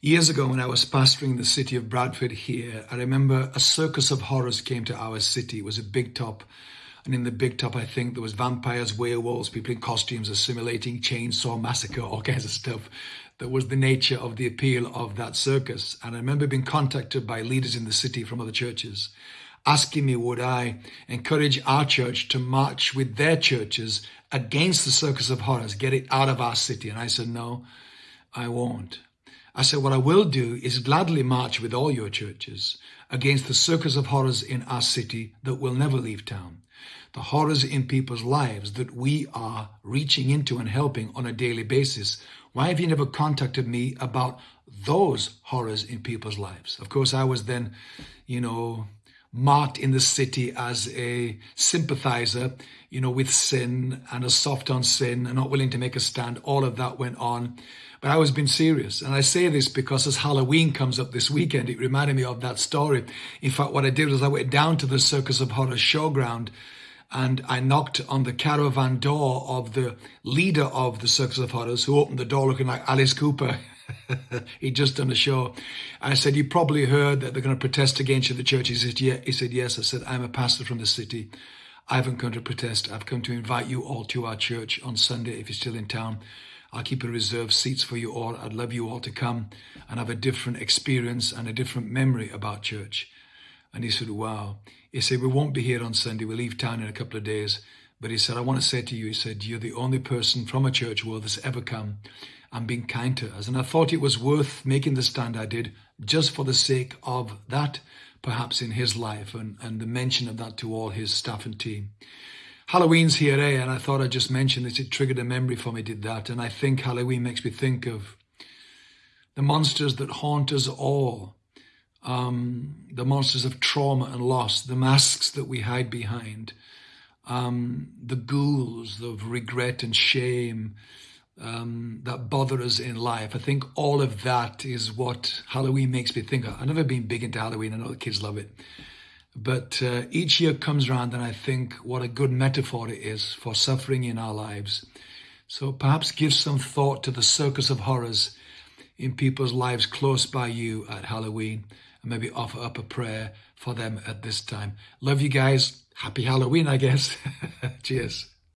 Years ago, when I was pastoring the city of Bradford here, I remember a circus of horrors came to our city. It was a big top. And in the big top, I think there was vampires, werewolves, people in costumes assimilating, chainsaw massacre, all kinds of stuff. That was the nature of the appeal of that circus. And I remember being contacted by leaders in the city from other churches, asking me would I encourage our church to march with their churches against the circus of horrors, get it out of our city. And I said, no, I won't. I said, what I will do is gladly march with all your churches against the circus of horrors in our city that will never leave town. The horrors in people's lives that we are reaching into and helping on a daily basis. Why have you never contacted me about those horrors in people's lives? Of course, I was then, you know, marked in the city as a sympathizer, you know, with sin and a soft on sin and not willing to make a stand. All of that went on. But I was being serious. And I say this because as Halloween comes up this weekend, it reminded me of that story. In fact, what I did was I went down to the Circus of Horror showground and I knocked on the caravan door of the leader of the Circus of Horrors, who opened the door looking like Alice Cooper. He'd just done a show. I said, you probably heard that they're going to protest against you the church. He said, yeah. He said, yes. I said, I'm a pastor from the city. I haven't come to protest. I've come to invite you all to our church on Sunday if you're still in town. I'll keep a reserved seats for you all. I'd love you all to come and have a different experience and a different memory about church. And he said, wow. He said, we won't be here on Sunday. We leave town in a couple of days. But he said, I want to say to you, he said, you're the only person from a church world that's ever come and being kind to us. And I thought it was worth making the stand I did just for the sake of that, perhaps in his life and, and the mention of that to all his staff and team. Halloween's here, eh? And I thought I'd just mention this. It triggered a memory for me, did that. And I think Halloween makes me think of the monsters that haunt us all. Um, the monsters of trauma and loss, the masks that we hide behind, um, the ghouls of regret and shame um, that bother us in life. I think all of that is what Halloween makes me think of. I've never been big into Halloween. I know the kids love it. But uh, each year comes around and I think what a good metaphor it is for suffering in our lives. So perhaps give some thought to the circus of horrors in people's lives close by you at Halloween and maybe offer up a prayer for them at this time. Love you guys. Happy Halloween, I guess. Cheers.